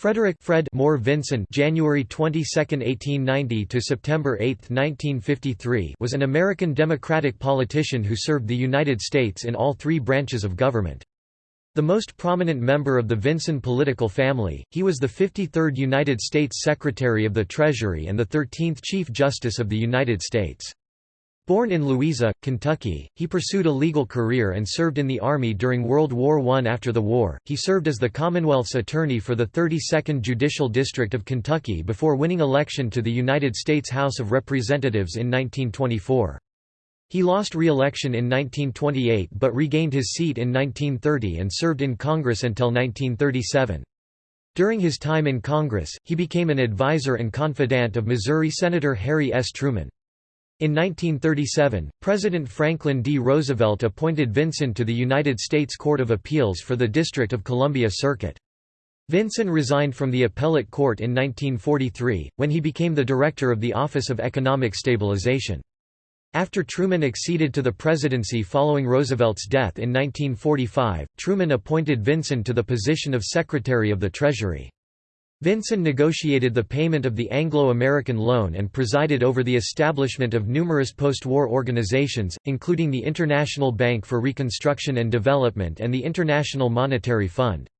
Frederick Fred Moore Vinson January 22, 1890 to September 8, 1953 was an American Democratic politician who served the United States in all three branches of government. The most prominent member of the Vinson political family, he was the 53rd United States Secretary of the Treasury and the 13th Chief Justice of the United States. Born in Louisa, Kentucky, he pursued a legal career and served in the Army during World War I. After the war, he served as the Commonwealth's attorney for the 32nd Judicial District of Kentucky before winning election to the United States House of Representatives in 1924. He lost re-election in 1928 but regained his seat in 1930 and served in Congress until 1937. During his time in Congress, he became an advisor and confidant of Missouri Senator Harry S. Truman. In 1937, President Franklin D. Roosevelt appointed Vinson to the United States Court of Appeals for the District of Columbia Circuit. Vinson resigned from the appellate court in 1943, when he became the director of the Office of Economic Stabilization. After Truman acceded to the presidency following Roosevelt's death in 1945, Truman appointed Vinson to the position of Secretary of the Treasury. Vinson negotiated the payment of the Anglo-American loan and presided over the establishment of numerous post-war organizations, including the International Bank for Reconstruction and Development and the International Monetary Fund.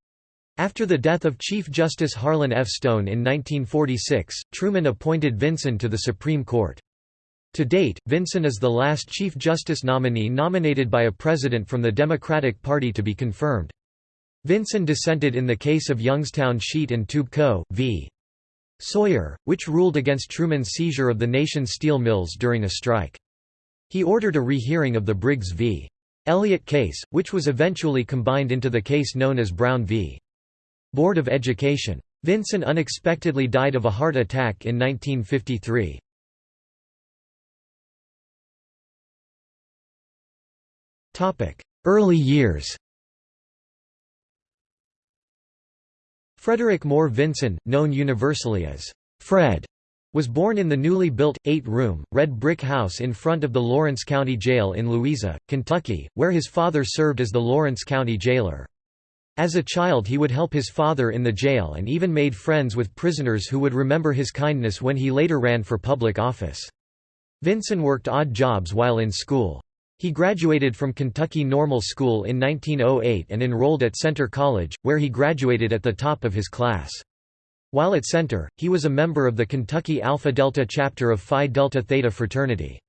After the death of Chief Justice Harlan F. Stone in 1946, Truman appointed Vinson to the Supreme Court. To date, Vinson is the last Chief Justice nominee nominated by a president from the Democratic Party to be confirmed. Vinson dissented in the case of Youngstown Sheet and Tube Co. v. Sawyer, which ruled against Truman's seizure of the nation's steel mills during a strike. He ordered a rehearing of the Briggs v. Elliott case, which was eventually combined into the case known as Brown v. Board of Education. Vinson unexpectedly died of a heart attack in 1953. Early years Frederick Moore Vinson, known universally as Fred, was born in the newly built, eight-room, red brick house in front of the Lawrence County Jail in Louisa, Kentucky, where his father served as the Lawrence County jailer. As a child he would help his father in the jail and even made friends with prisoners who would remember his kindness when he later ran for public office. Vinson worked odd jobs while in school. He graduated from Kentucky Normal School in 1908 and enrolled at Centre College, where he graduated at the top of his class. While at Centre, he was a member of the Kentucky Alpha Delta chapter of Phi Delta Theta fraternity.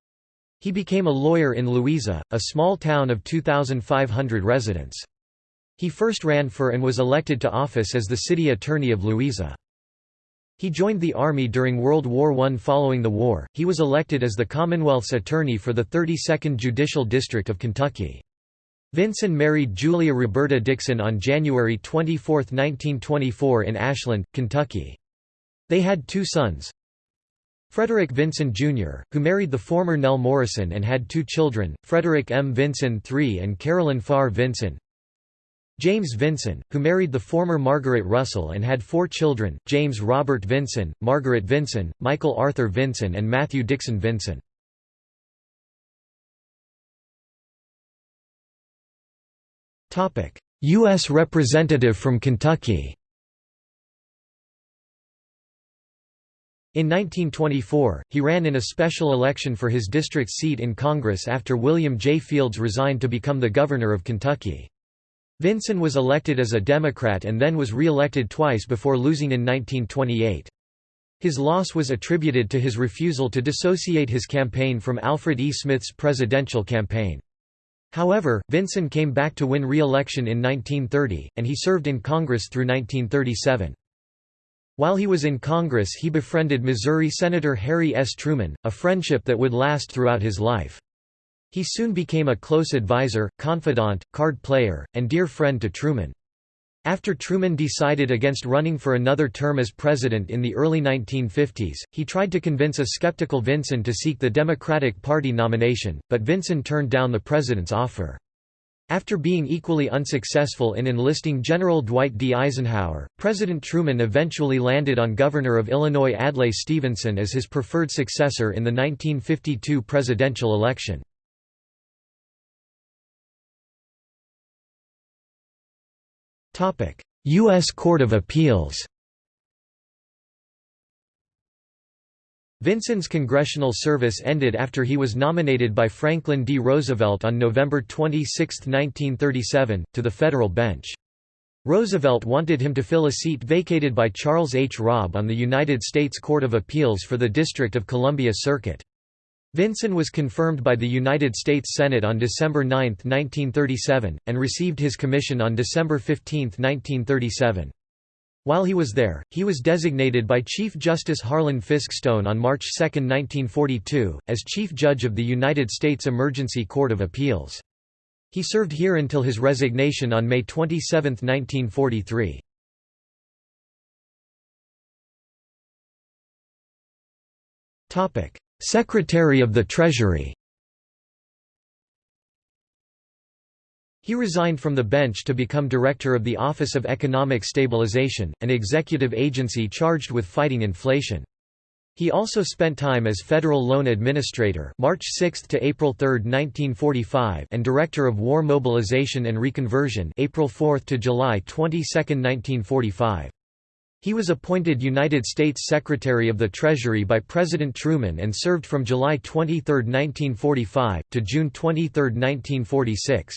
He became a lawyer in Louisa, a small town of 2,500 residents. He first ran for and was elected to office as the city attorney of Louisa. He joined the Army during World War I. Following the war, he was elected as the Commonwealth's attorney for the 32nd Judicial District of Kentucky. Vinson married Julia Roberta Dixon on January 24, 1924 in Ashland, Kentucky. They had two sons. Frederick Vinson Jr., who married the former Nell Morrison and had two children, Frederick M. Vinson III and Carolyn Farr Vinson. James Vinson, who married the former Margaret Russell and had four children, James Robert Vinson, Margaret Vinson, Michael Arthur Vinson and Matthew Dixon Vinson. U.S. Representative from Kentucky In 1924, he ran in a special election for his district seat in Congress after William J. Fields resigned to become the governor of Kentucky. Vinson was elected as a Democrat and then was re-elected twice before losing in 1928. His loss was attributed to his refusal to dissociate his campaign from Alfred E. Smith's presidential campaign. However, Vinson came back to win re-election in 1930, and he served in Congress through 1937. While he was in Congress he befriended Missouri Senator Harry S. Truman, a friendship that would last throughout his life. He soon became a close advisor, confidant, card player, and dear friend to Truman. After Truman decided against running for another term as president in the early 1950s, he tried to convince a skeptical Vinson to seek the Democratic Party nomination, but Vinson turned down the president's offer. After being equally unsuccessful in enlisting General Dwight D. Eisenhower, President Truman eventually landed on Governor of Illinois Adlai Stevenson as his preferred successor in the 1952 presidential election. U.S. Court of Appeals Vinson's congressional service ended after he was nominated by Franklin D. Roosevelt on November 26, 1937, to the federal bench. Roosevelt wanted him to fill a seat vacated by Charles H. Robb on the United States Court of Appeals for the District of Columbia Circuit. Vinson was confirmed by the United States Senate on December 9, 1937, and received his commission on December 15, 1937. While he was there, he was designated by Chief Justice Harlan Fiske Stone on March 2, 1942, as Chief Judge of the United States Emergency Court of Appeals. He served here until his resignation on May 27, 1943. Secretary of the Treasury He resigned from the bench to become director of the Office of Economic Stabilization, an executive agency charged with fighting inflation. He also spent time as Federal Loan Administrator March 6 to April 3, 1945 and Director of War Mobilization and Reconversion April 4 to July 22, 1945. He was appointed United States Secretary of the Treasury by President Truman and served from July 23, 1945, to June 23, 1946.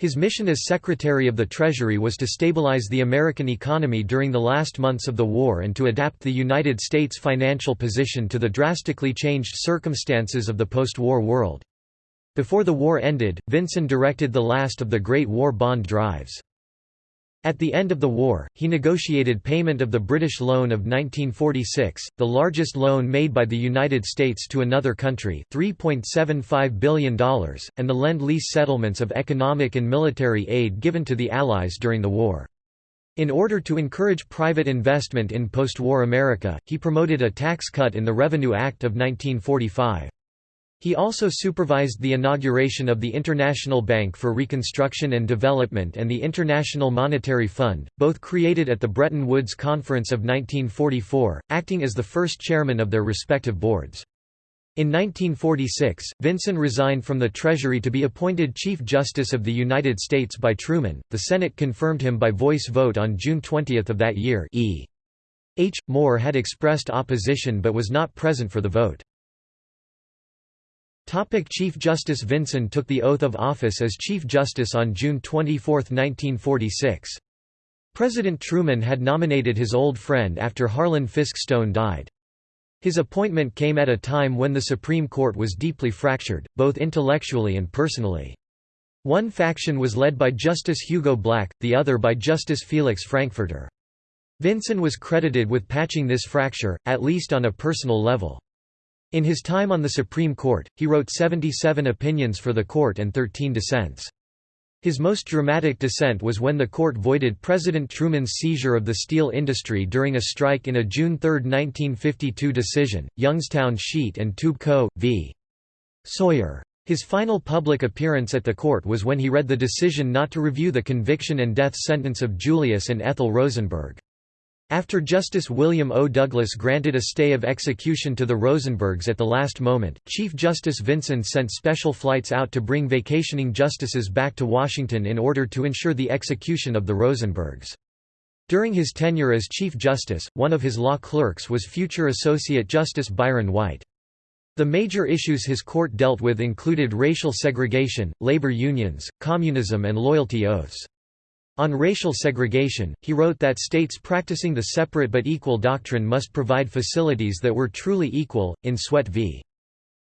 His mission as Secretary of the Treasury was to stabilize the American economy during the last months of the war and to adapt the United States financial position to the drastically changed circumstances of the post-war world. Before the war ended, Vinson directed the last of the Great War bond drives. At the end of the war, he negotiated payment of the British loan of 1946, the largest loan made by the United States to another country $3.75 billion, and the Lend-Lease settlements of economic and military aid given to the Allies during the war. In order to encourage private investment in post-war America, he promoted a tax cut in the Revenue Act of 1945. He also supervised the inauguration of the International Bank for Reconstruction and Development and the International Monetary Fund, both created at the Bretton Woods Conference of 1944, acting as the first chairman of their respective boards. In 1946, Vinson resigned from the Treasury to be appointed Chief Justice of the United States by Truman. The Senate confirmed him by voice vote on June 20 of that year. E. H. Moore had expressed opposition but was not present for the vote. Chief Justice Vinson took the oath of office as Chief Justice on June 24, 1946. President Truman had nominated his old friend after Harlan Fiske Stone died. His appointment came at a time when the Supreme Court was deeply fractured, both intellectually and personally. One faction was led by Justice Hugo Black, the other by Justice Felix Frankfurter. Vinson was credited with patching this fracture, at least on a personal level. In his time on the Supreme Court, he wrote 77 opinions for the court and 13 dissents. His most dramatic dissent was when the court voided President Truman's seizure of the steel industry during a strike in a June 3, 1952 decision, Youngstown Sheet and Tube Co. v. Sawyer. His final public appearance at the court was when he read the decision not to review the conviction and death sentence of Julius and Ethel Rosenberg. After Justice William O. Douglas granted a stay of execution to the Rosenbergs at the last moment, Chief Justice Vinson sent special flights out to bring vacationing justices back to Washington in order to ensure the execution of the Rosenbergs. During his tenure as Chief Justice, one of his law clerks was future Associate Justice Byron White. The major issues his court dealt with included racial segregation, labor unions, communism and loyalty oaths. On racial segregation, he wrote that states practicing the separate but equal doctrine must provide facilities that were truly equal, in Sweatt v.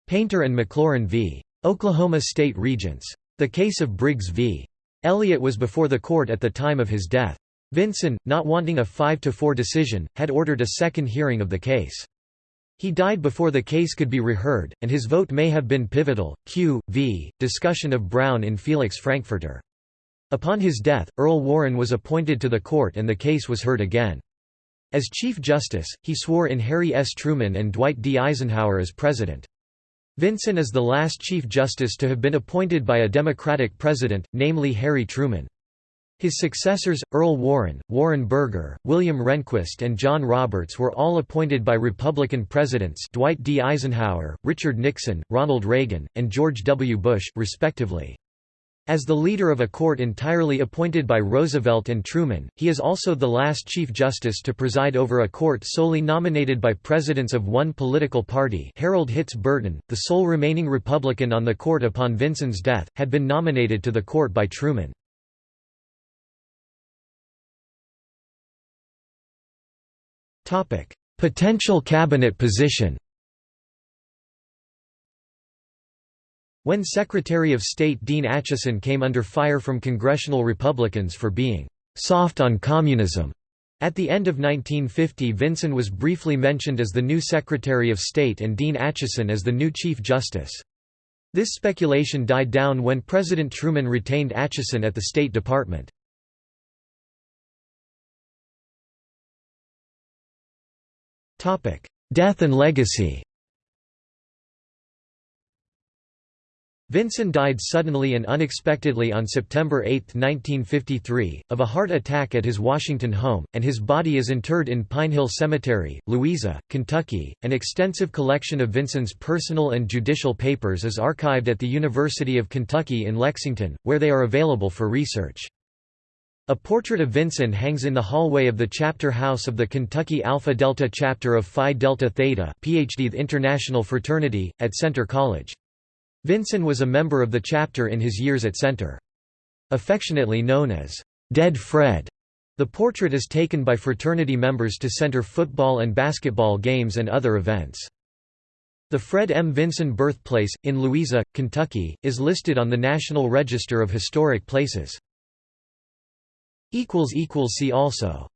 Painter and McLaurin v. Oklahoma State Regents. The case of Briggs v. Elliott was before the court at the time of his death. Vinson, not wanting a 5–4 decision, had ordered a second hearing of the case. He died before the case could be reheard, and his vote may have been pivotal. Q. v. Discussion of Brown in Felix Frankfurter. Upon his death, Earl Warren was appointed to the court and the case was heard again. As Chief Justice, he swore in Harry S. Truman and Dwight D. Eisenhower as President. Vinson is the last Chief Justice to have been appointed by a Democratic president, namely Harry Truman. His successors, Earl Warren, Warren Burger, William Rehnquist and John Roberts were all appointed by Republican presidents Dwight D. Eisenhower, Richard Nixon, Ronald Reagan, and George W. Bush, respectively. As the leader of a court entirely appointed by Roosevelt and Truman, he is also the last Chief Justice to preside over a court solely nominated by presidents of one political party Harold Hitz Burton, the sole remaining Republican on the court upon Vinson's death, had been nominated to the court by Truman. Potential cabinet position When Secretary of State Dean Acheson came under fire from congressional Republicans for being «soft on communism», at the end of 1950 Vinson was briefly mentioned as the new Secretary of State and Dean Acheson as the new Chief Justice. This speculation died down when President Truman retained Acheson at the State Department. Death and legacy Vinson died suddenly and unexpectedly on September 8, 1953, of a heart attack at his Washington home, and his body is interred in Pine Hill Cemetery, Louisa, Kentucky. An extensive collection of Vinson's personal and judicial papers is archived at the University of Kentucky in Lexington, where they are available for research. A portrait of Vinson hangs in the hallway of the chapter house of the Kentucky Alpha Delta chapter of Phi Delta Theta PhD International Fraternity, at Centre College. Vinson was a member of the chapter in his years at Centre. Affectionately known as Dead Fred, the portrait is taken by fraternity members to Centre football and basketball games and other events. The Fred M. Vinson birthplace, in Louisa, Kentucky, is listed on the National Register of Historic Places. See also